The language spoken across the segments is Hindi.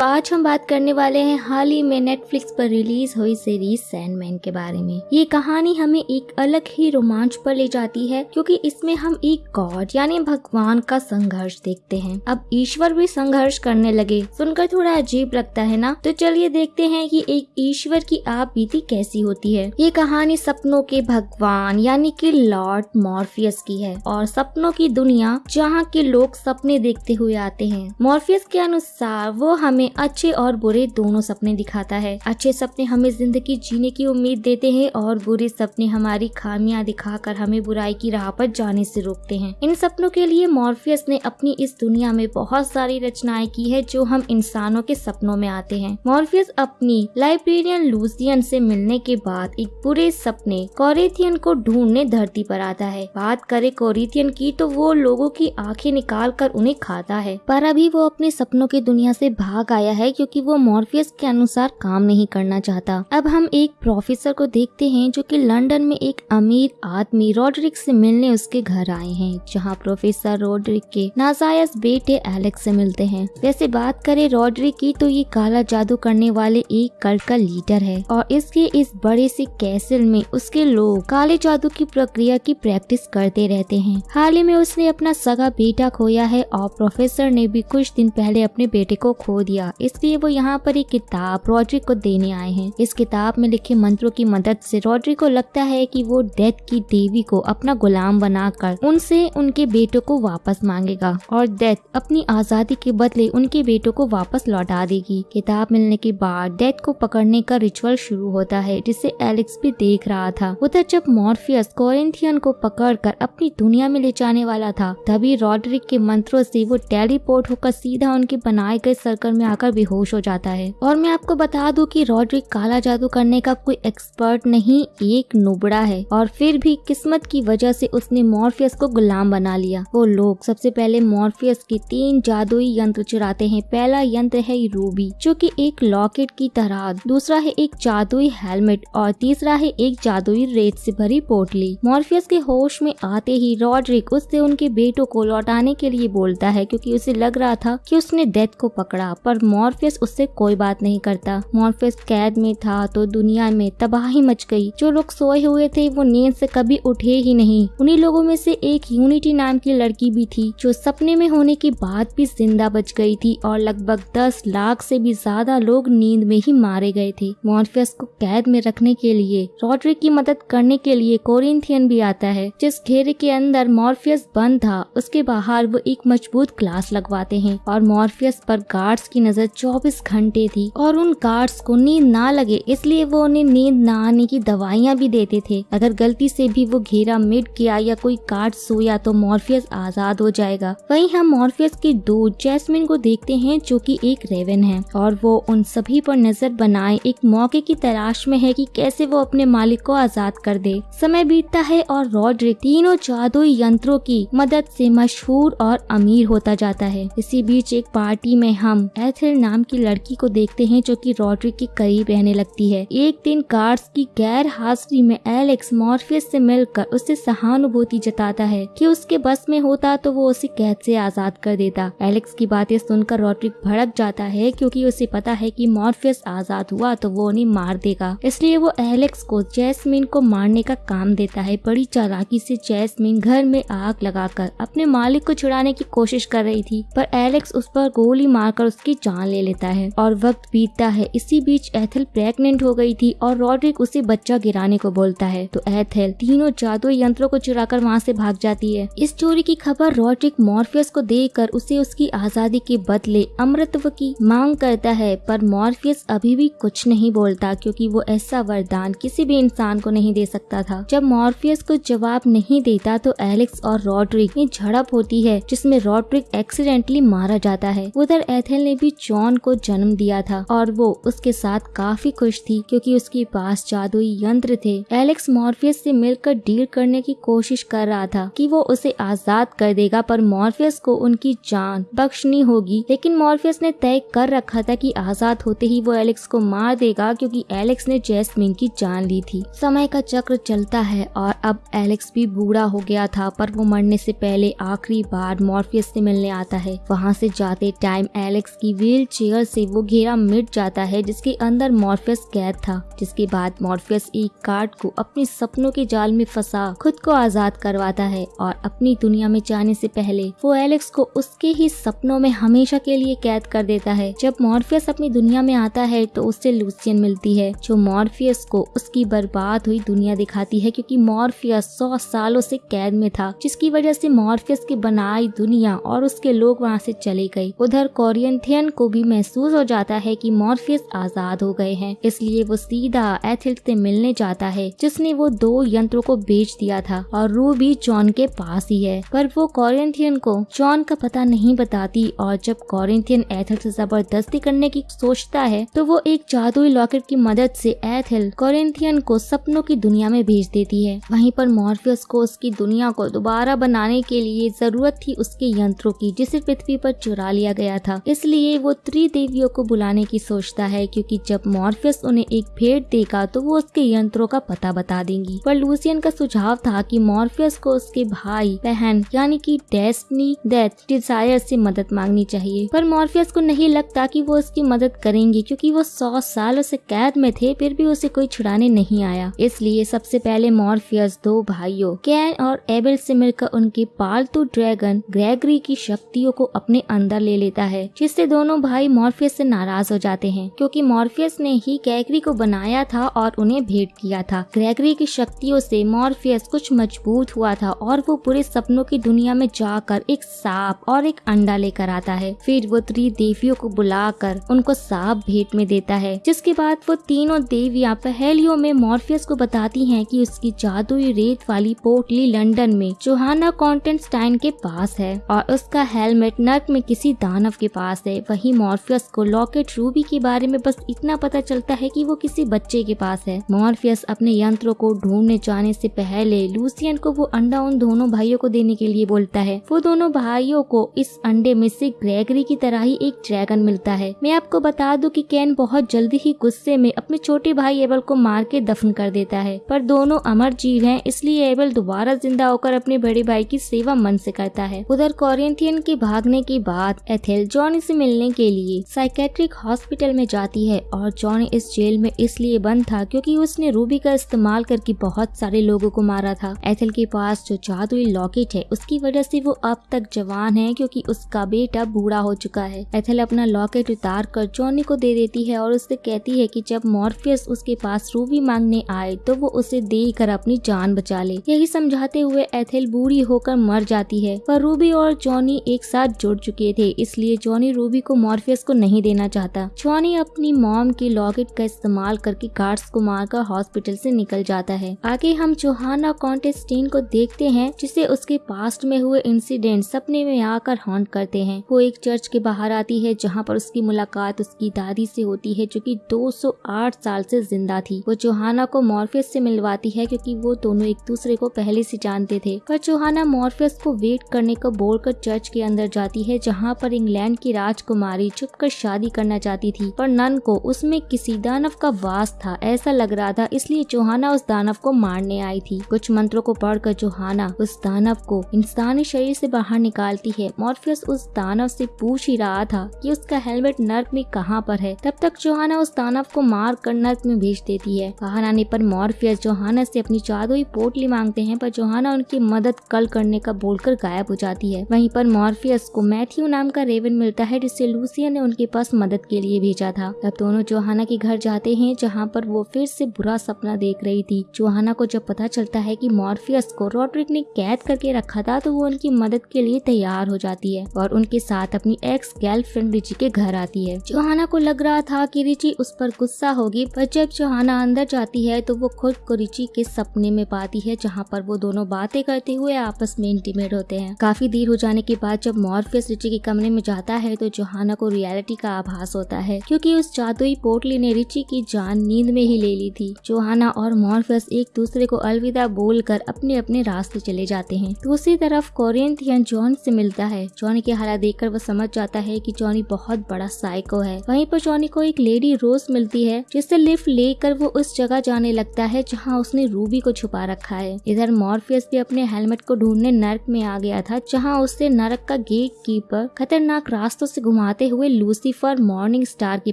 Bye. आज हम बात करने वाले हैं हाल ही में नेटफ्लिक्स पर रिलीज़ हुई सीरीज़ सैंडमैन के बारे में। ये कहानी हमें एक अलग ही रोमांच पर ले जाती है, क्योंकि इसमें हम एक गॉड यानी भगवान का संघर्ष देखते हैं। अब ईश्वर भी संघर्ष करने लगे। सुनकर थोड़ा अजीब लगता है ना? तो चलिए देखते हैं कि एक ईश्वर की आप बीती कैसी होती है। ये कहानी सपनों के भगवान यानी कि लॉर्ड मॉर्फियस की है, और सपनों की दुनिया जहाँ के लोग सपने देखते हुए आते हैं। मॉर्फियस के अनुसार वो हमें अच्छे और बुरे दोनों सपने दिखाता है। अच्छे सपने हमें ज़िंदगी जीने की उम्मीद देते हैं और बुरे सपने हमारी खामियाँ दिखाकर हमें बुराई की राह पर जाने से रोकते हैं। इन सपनों के लिए मॉर्फियस ने अपनी इस दुनिया में बहुत सारी रचनाएँ की है जो हम इंसानों के सपनों में आते हैं। मॉर्फियस अपनी लाइब्रेरियन लूसियन से मिलने के बाद एक बुरे सपने कोरिथियन को ढूँढने धरती पर आता है। बात करे कोरिथियन की तो वो लोगों की आँखें निकाल कर उन्हें खाता है। पर अभी वो अपने सपनों की दुनिया से भाग आया है। क्योंकि वो मॉर्फियस के अनुसार काम नहीं करना चाहता। अब हम एक प्रोफेसर को देखते हैं जो कि लंदन में एक अमीर आदमी रॉड्रिक से मिलने उसके घर आए हैं, जहाँ प्रोफेसर रोड्रिक के नाजायज बेटे एलेक्स से मिलते हैं। वैसे बात करें रॉड्रिक की तो ये काला जादू करने वाले एक कल्ट का लीडर है और इसके इस बड़े से कैसल में उसके लोग काले जादू की प्रक्रिया की प्रैक्टिस करते रहते हैं। हाल ही में उसने अपना सगा बेटा खोया है और प्रोफेसर ने भी कुछ दिन पहले अपने बेटे को खो दिया। इसलिए वो यहाँ पर एक किताब रॉड्रिक को देने आए हैं। इस किताब में लिखे मंत्रों की मदद से रॉड्रिक को लगता है कि वो डेथ की देवी को अपना गुलाम बनाकर उनसे उनके बेटों को वापस मांगेगा और डेथ अपनी आज़ादी के बदले उनके बेटों को वापस लौटा देगी। किताब मिलने के बाद डेथ को पकड़ने का रिचुअल शुरू होता है, जिसे एलेक्स भी देख रहा था। उधर जब मॉर्फियस कोरिंथियन को पकड़कर अपनी दुनिया में ले जाने वाला था, तभी रॉड्रिक के मंत्रों से वो टेलीपोर्ट होकर सीधा उनके बनाए गए सर्कल में आकर बेहोश हो जाता है। और मैं आपको बता दूँ कि रॉड्रिक काला जादू करने का कोई एक्सपर्ट नहीं, एक नुबड़ा है। और फिर भी किस्मत की वजह से उसने मॉर्फियस को गुलाम बना लिया। वो लोग सबसे पहले मॉर्फियस के तीन जादुई यंत्र चुराते हैं। पहला यंत्र है रूबी, जो कि एक लॉकेट की तरह, दूसरा है एक जादुई हेलमेट, और तीसरा है एक जादुई रेत से भरी पोटली। मॉर्फियस के होश में आते ही रॉड्रिक उससे उनके बेटों को लौटाने के लिए बोलता है, क्योंकि उसे लग रहा था कि उसने डेथ को पकड़ा। पर मॉर्फियस उससे कोई बात नहीं करता। मॉर्फियस कैद में था तो दुनिया में तबाही मच गई। जो लोग सोए हुए थे, वो नींद से कभी उठे ही नहीं। उन्हीं लोगों में से एक यूनिटी नाम की लड़की भी थी, जो सपने में होने के बाद भी ज़िंदा बच गई थी और लगभग दस लाख से भी ज़्यादा लोग नींद में ही मारे गए थे। मॉर्फियस को कैद में रखने के लिए, रॉड्रिक की मदद करने के लिए कोरिंथियन भी आता है, जिस घेरे के अंदर मॉर्फियस बंद था, उसके बाहर वो एक मज़बूत ग्लास लगवाते हैं और मॉर्फियस पर गार्ड्स की नज़र 24 घंटे थी और उन गार्ड्स को नींद ना लगे, इसलिए वो उन्हें नींद ना आने की दवाइयाँ भी देते थे। अगर गलती से भी वो घेरा मिट गया या कोई गार्ड सोया तो मॉर्फियस आज़ाद हो जाएगा। वहीं हम मॉर्फियस के दूध जैस्मिन को देखते हैं जो कि एक रेवन है और वो उन सभी पर नज़र बनाए एक मौके की तलाश में है कि कैसे वो अपने मालिक को आज़ाद कर दे। समय बीतता है और रॉड्रिक तीनों जादुई यंत्रों की मदद से मशहूर और अमीर होता जाता है। इसी बीच एक पार्टी में हम एथिल नाम की लड़की को देखते हैं जो कि रॉड्रिक के करीब रहने लगती है। एक दिन गार्ड्स की गैर हाजिरी में एलेक्स मॉर्फियस से मिलकर उससे सहानुभूति जताता है कि उसके बस में होता तो वो उसे कैद से आज़ाद कर देता। एलेक्स की बातें सुनकर रॉड्रिक भड़क जाता है क्योंकि उसे पता है कि मॉर्फियस आज़ाद हुआ तो वो उन्हें मार देगा। इसलिए वो एलेक्स को जैस्मिन को मारने का काम देता है। बड़ी चालाकी से जैस्मिन घर में आग लगाकर अपने मालिक को छुड़ाने की कोशिश कर रही थी, पर एलेक्स उस पर गोली मारकर उसकी जान ले लेता है और वक्त बीतता है। इसी बीच एथल प्रेग्नेंट हो गई थी और रॉड्रिक उसे बच्चा गिराने को बोलता है। तो एथल तीनों जादू यंत्रों को चुराकर वहाँ से भाग जाती है। इस चोरी की खबर रॉड्रिक मॉर्फियस को देकर उसे उसकी आज़ादी के बदले अमृतत्व की मांग करता है। पर मॉर्फियस अभी भी कुछ नहीं बोलता क्योंकि वो ऐसा वरदान किसी भी इंसान को नहीं दे सकता था। जब मॉर्फियस को जवाब नहीं देता तो एलेक्स और रॉड्रिक में झड़प होती है, जिसमें रॉड्रिक एक्सीडेंटली मारा जाता है। उधर एथेल ने भी जॉन को जन्म दिया था और वो उसके साथ काफ़ी खुश थी क्योंकि उसके पास जादुई यंत्र थे। एलेक्स मॉर्फियस से मिलकर डील करने की कोशिश कर रहा था कि वो उसे आज़ाद कर देगा, पर मॉर्फियस को उनकी जान बख्शनी होगी। लेकिन मॉर्फियस ने तय कर रखा था कि आज़ाद होते ही वो एलेक्स को मार देगा क्योंकि एलेक्स ने जैस्मिन की जान ली थी। समय का चक्र चलता है और अब एलेक्स भी बूढ़ा हो गया था, पर वो मरने से पहले आखिरी बार मॉर्फियस से मिलने आता है। वहाँ से जाते टाइम एलेक्स की व्हील चेयर से वो घेरा मिट जाता है, जिसके अंदर मॉर्फियस कैद था, जिसके बाद मॉर्फियस एक कार्ड को अपने सपनों के जाल में फंसा, खुद को आज़ाद करवाता है और अपनी दुनिया में जाने से पहले वो एलेक्स को उसके ही सपनों में हमेशा के लिए कैद कर देता है। जब मॉर्फियस अपनी दुनिया में आता है तो उससे लूसियन मिलती है, जो मॉर्फियस को उसकी बर्बाद हुई दुनिया दिखाती है, क्योंकि मॉर्फियस सौ सालों से कैद में था, जिसकी वजह से मॉर्फियस की बनाई दुनिया और उसके लोग वहाँ से चले गए। उधर कोरियंथियन को भी महसूस हो जाता है कि मॉर्फियस आज़ाद हो गए हैं। इसलिए वो सीधा एथिल से मिलने जाता है, जिसने वो दो यंत्रों को बेच दिया था और रू भी जॉन के पास ही है। पर वो कोरियंथियन को जॉन का पता नहीं बताती और जब कोरियंथियन एथिल से ज़बरदस्ती करने की सोचता है तो वो एक जादुई लॉकेट की मदद से एथिल कोरियंथियन को सपनों की दुनिया में भेज देती है। वहीं पर मॉर्फियस को उसकी दुनिया को दोबारा बनाने के लिए ज़रूरत थी उसके यंत्रों की, जिसे पृथ्वी पर चुरा लिया गया था। इसलिए वो त्रिदेवियों को बुलाने की सोचता है, क्योंकि जब मॉर्फियस उन्हें एक भेंट देगा तो वो उसके यंत्रों का पता बता देंगी। पर लूसियन का सुझाव था कि मॉर्फियस को उसके भाई, बहन, यानी कि डेस्टनी, डेथ, डिज़ायर से मदद मांगनी चाहिए। पर मॉर्फियस को नहीं लगता कि वो उसकी मदद करेंगी, क्योंकि वो सौ सालों से कैद में थे, फिर भी उसे कोई छुड़ाने नहीं आया। इसलिए सबसे पहले मॉर्फियस दो भाइयों, कैन और एबल से मिलकर उनके पालतू ड्रैगन ग्रेगरी की शक्तियों को अपने अंदर ले लेता है, जिससे दोनों भाई मॉर्फियस से नाराज़ हो जाते हैं, क्योंकि मॉर्फियस ने ही ग्रेगरी को बनाया था और उन्हें भेंट किया था। ग्रेगरी की शक्तियों से मॉर्फियस कुछ मज़बूत हुआ था और वो पूरे सपनों की दुनिया में जाकर एक सांप और एक अंडा लेकर आता है। फिर वो त्रिदेवियों को बुलाकर उनको सांप भेंट में देता है, जिसके बाद वो तीनों देवियाँ पहेलियों में मॉर्फियस को बताती हैं कि उसकी जादुई रेत वाली पोटली लंदन में जोहाना कॉन्टेंटाइन के पास है और उसका हेलमेट नर्क में किसी दानव के पास है। वही मॉर्फियस को लॉकेट रूबी के बारे में बस इतना पता चलता है कि वो किसी बच्चे के पास है। मॉर्फियस अपने यंत्रों को ढूँढने जाने से पहले लूसियन को वो अंडा उन दोनों भाइयों को देने के लिए बोलता है। वो दोनों भाइयों को इस अंडे में से ग्रेगरी की तरह ही एक ड्रैगन मिलता है। मैं आपको बता दूँ कि कैन बहुत जल्दी ही गुस्से में अपने छोटे भाई एबल को मार के दफन कर देता है। पर दोनों अमर जीव हैं, इसलिए एबल दोबारा ज़िंदा होकर अपने बड़े भाई की सेवा मन से करता है। उधर कोरियंथियन के भागने के बाद एथेल जॉनी से मिलने के लिए। साइकेट्रिक हॉस्पिटल में जाती है और जॉनी इस जेल में इसलिए बंद था क्योंकि उसने रूबी का इस्तेमाल करके बहुत सारे लोगों को मारा था। एथल के पास जो जादुई लॉकेट है, उसकी वजह से वो अब तक जवान है क्योंकि उसका बेटा बूढ़ा हो चुका है। एथल अपना लॉकेट उतार कर जॉनी को दे देती है और उससे कहती है कि जब मॉर्फियस उसके पास रूबी मांगने आए तो वो उसे देकर अपनी जान बचा ले। यही समझाते हुए एथेल बूढ़ी होकर मर जाती है। पर रूबी और जॉनी एक साथ जुड़ चुके थे, इसलिए जॉनी रूबी को मॉर्फियस को नहीं देना चाहता। जॉनी अपनी मॉम के लॉकेट का इस्तेमाल करके गार्ड्स को मारकर हॉस्पिटल से निकल जाता है। आगे हम जोहाना कॉन्टेस्टीन को देखते हैं, जिसे उसके पास्ट में हुए इंसिडेंट सपने में आकर हॉन्ट करते हैं। वो एक चर्च के बाहर आती है, जहाँ पर उसकी मुलाकात उसकी दादी से होती है, जो कि 208 साल से ज़िंदा थी। वो जोहाना को मॉर्फियस से मिलवाती है, क्योंकि वो दोनों एक दूसरे को पहले से जानते थे। पर जोहाना मॉर्फियस को वेट करने को बोलकर चर्च के अंदर जाती है, जहाँ पर इंग्लैंड की राजकुमारी छुपकर शादी करना चाहती थी, पर नन को उसमें किसी दानव का वास था। ऐसा लग रहा था, इसलिए चौहाना उस दानव को मारने आई थी। कुछ मंत्रों को पढ़कर जोहाना उस दानव को इंसानी शरीर से बाहर निकालती है। मॉर्फियस उस दानव से पूछ ही रहा था कि उसका हेलमेट नर्क में कहाँ पर है। तब तक चौहाना उस दानव को मार कर नर्क में भेज देती है। बाहर आने पर मॉर्फियस जोहाना से अपनी जादुई पोटली मांगते हैं, पर जोहाना उनकी मदद कल करने का बोलकर गायब हो जाती है। वहीं पर मॉर्फियस को मैथ्यू नाम का रेवन मिलता है, जिससे लूसिया ने उनके पास मदद के लिए भेजा था। तब दोनों जोहाना के घर जाते हैं, जहाँ पर वो फिर से बुरा सपना देख रही थी। जोहाना को जब पता चलता है कि मॉर्फियस को रोड्रिक ने कैद करके रखा था तो वो उनकी मदद के लिए तैयार हो जाती है और उनके साथ अपनी एक्स गर्लफ्रेंड रिची के घर आती है। जोहाना को लग रहा था कि रिची उस पर गुस्सा होगी, पर जब जोहाना अंदर जाती है तो वो खुद को रिची के सपने में पाती है, जहाँ पर वो दोनों बातें करते हुए आपस में इंटीमेट होते हैं। काफ़ी देर हो जाने के बाद जब मॉर्फियस रिची के कमरे में जाता है तो जोहाना को रियलिटी का आभास होता है, क्योंकि उस जादुई पोटली ने रिची की जान नींद में ही ले ली थी। जोहाना और मॉर्फियस एक दूसरे को अलविदा बोलकर अपने अपने रास्ते चले जाते हैं। दूसरी तरफ़ कोरियंथियन जॉन से मिलता है। जॉनी के हालात देखकर वो समझ जाता है कि जॉनी बहुत बड़ा साइको है। वहीं पर जॉनी को एक लेडी रोज मिलती है, जिससे लिफ्ट लेकर वो उस जगह जाने लगता है जहाँ उसने रूबी को छुपा रखा है। इधर मॉर्फियस भी अपने हेलमेट को ढूँढने नर्क में आ गया था, जहाँ उससे नरक का गेट कीपर खतरनाक रास्तों से घुमाते हुए लूसीफर मॉर्निंग स्टार के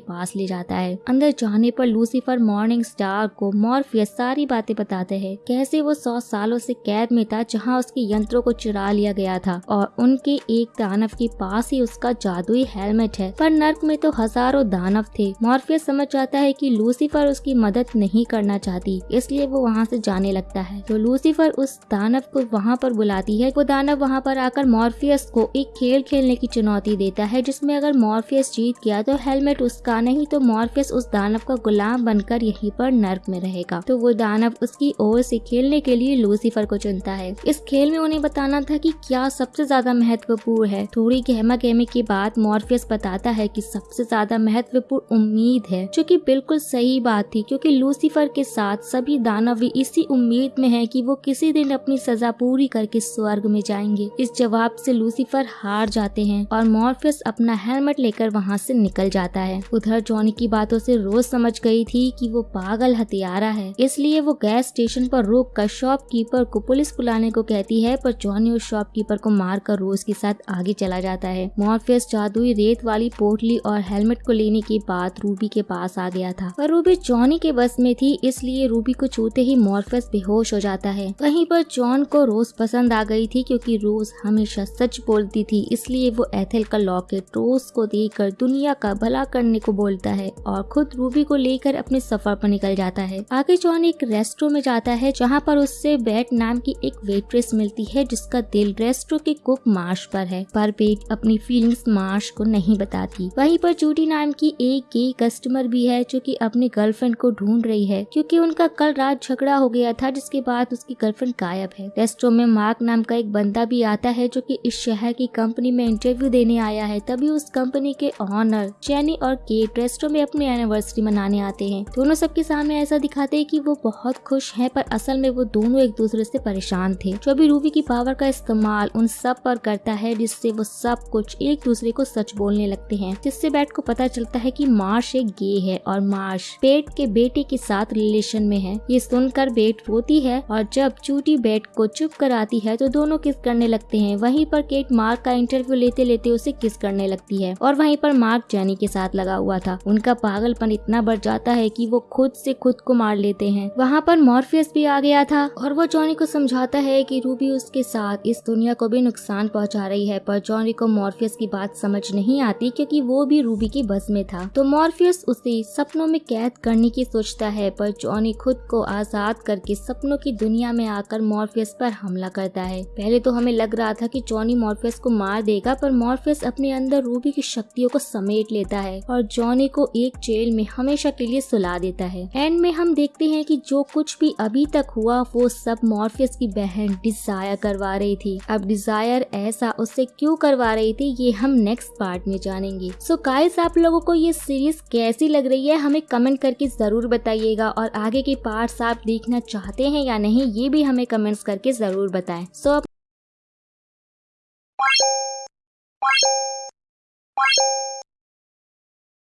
पास ले जाता है। अंदर जाने पर लूसीफर मॉर्निंग स्टार को मॉर्फियस सारी बातें बताते हैं। कैसे वो सौ सालों से कैद में था जहाँ उसके यंत्रों को चुरा लिया गया था और उनके एक दानव के पास ही उसका जादुई हेलमेट है। पर नर्क में तो हज़ारों दानव थे। मॉर्फियस समझ जाता है कि लूसीफर उसकी मदद नहीं करना चाहती, इसलिए वो वहाँ से जाने लगता है। तो लूसीफर उस दानव को वहाँ पर बुलाती है। वो दानव वहाँ पर आकर मॉर्फियस को एक खेल खेलने की चुनौती देता है, जिसमें अगर मॉर्फियस जीत गया तो हेलमेट उसका नहीं तो मॉर्फियस उस दानव का गुलाम बनकर यहीं पर नर्क में रहेगा। तो वो दानव उसकी ओर से खेलने के लिए लूसीफर को चुनता है। इस खेल में उन्हें बताना था कि क्या सबसे ज़्यादा महत्वपूर्ण है। थोड़ी गहमा गहमी के बाद मॉर्फियस बताता है कि सबसे ज़्यादा महत्वपूर्ण उम्मीद है, जो कि बिल्कुल सही बात थी, क्योंकि लूसीफर के साथ सभी दानव भी इसी उम्मीद में है कि वो किसी दिन अपनी सजा पूरी करके स्वर्ग में जाएँगे। इस जवाब से लूसीफर हार जाते हैं और मॉर्फियस अपना हेलमेट लेकर वहाँ से निकल जाता है। उधर जॉनी की बातों से रोज समझ गई थी कि वो पागल हथियारा है। इसलिए वो गैस स्टेशन पर रोक कर शॉपकीपर को पुलिस बुलाने को कहती है, पर जॉनी उस शॉपकीपर को मार कर रोज के साथ आगे चला जाता है। मॉर्फियस जादुई रेत वाली पोटली और हेलमेट को लेने के बाद रूबी के पास आ गया था। पर रूबी जॉनी के बस में थी, इसलिए रूबी को छूते ही मॉर्फियस बेहोश हो जाता है। वहीं पर जॉन को रोज पसंद आ गई थी, क्योंकि रोज हमेशा सच बोलती थी, इसलिए वो एथेल का लॉकेट रोज को देकर दुनिया का भला करने को बोलता है और खुद रूबी को लेकर अपने सफ़र पर निकल जाता है। आगे जॉन एक रेस्टोरेंट में जाता है, जहाँ पर उससे बैट नाम की एक वेट्रेस मिलती है, जिसका दिल रेस्टोरेंट के कुक मार्श पर है। पर बेट अपनी फीलिंग्स मार्श को नहीं बताती। वहीं पर जूडी नाम की एक गे कस्टमर भी है, जो कि अपने गर्लफ्रेंड को ढूंढ रही है, क्योंकि उनका कल रात झगड़ा हो गया था, जिसके बाद उसकी गर्लफ्रेंड गायब है। रेस्टोरेंट में मार्क नाम का एक बंदा भी आता है, जो कि इस शहर की कंपनी में इंटरव्यू देने आया है। तभी उस कंपनी के ऑनर, चैनी और केट रेस्टोरेंट में अपनी एनिवर्सरी मनाने आते हैं। दोनों सबके सामने ऐसा दिखाते हैं कि वो बहुत खुश हैं, पर असल में वो दोनों एक दूसरे से परेशान थे। जो भी रूबी की पावर का इस्तेमाल उन सब पर करता है, जिससे वो सब कुछ एक दूसरे को सच बोलने लगते हैं, जिससे बैट को पता चलता है की मार्श एक गे है और मार्श पेट के बेटे के साथ रिलेशन में है। ये सुनकर बेट रोती है और जब चूटी बेट को चुप कराती है तो दोनों किस करने लगते हैं? वहीं पर केट मार्क का इंटरव्यू लेते लेते उसे किस करने लगती है? और वहीं पर मार्क जैनी के साथ लगा हुआ था। उनका पागलपन इतना बढ़ जाता है कि वो खुद से खुद को मार लेते हैं। वहाँ पर मॉर्फियस भी आ गया था और वो जॉनी को समझाता है कि रूबी उसके साथ इस दुनिया को भी नुकसान पहुँचा रही है, पर जॉनी को मॉर्फियस की बात समझ नहीं आती क्योंकि वो भी रूबी की बस में था। तो मॉर्फियस उसे सपनों में कैद करने की सोचता है, पर जॉनी खुद को आज़ाद करके सपनों की दुनिया में आकर मॉर्फियस पर हमला करता है। पहले तो हमें लग रहा था कि जॉनी मॉर्फियस को मार देगा, पर मॉर्फियस अपने अंदर रूबी की शक्तियों को समेट लेता है और जॉनी को एक जेल में हमेशा के लिए सुला देता है। एंड में हम देखते हैं कि जो कुछ भी अभी तक हुआ वो सब मॉर्फियस की बहन डिज़ायर करवा रही थी। अब डिज़ायर ऐसा उससे क्यों करवा रही थी ये हम नेक्स्ट पार्ट में जानेंगे। सो so गाइस आप लोगों को ये सीरीज़ कैसी लग रही है हमें कमेंट करके ज़रूर बताइएगा और आगे के पार्ट्स आप देखना चाहते हैं या नहीं ये भी हमें कमेंट्स करके ज़रूर बताएँ। सो so,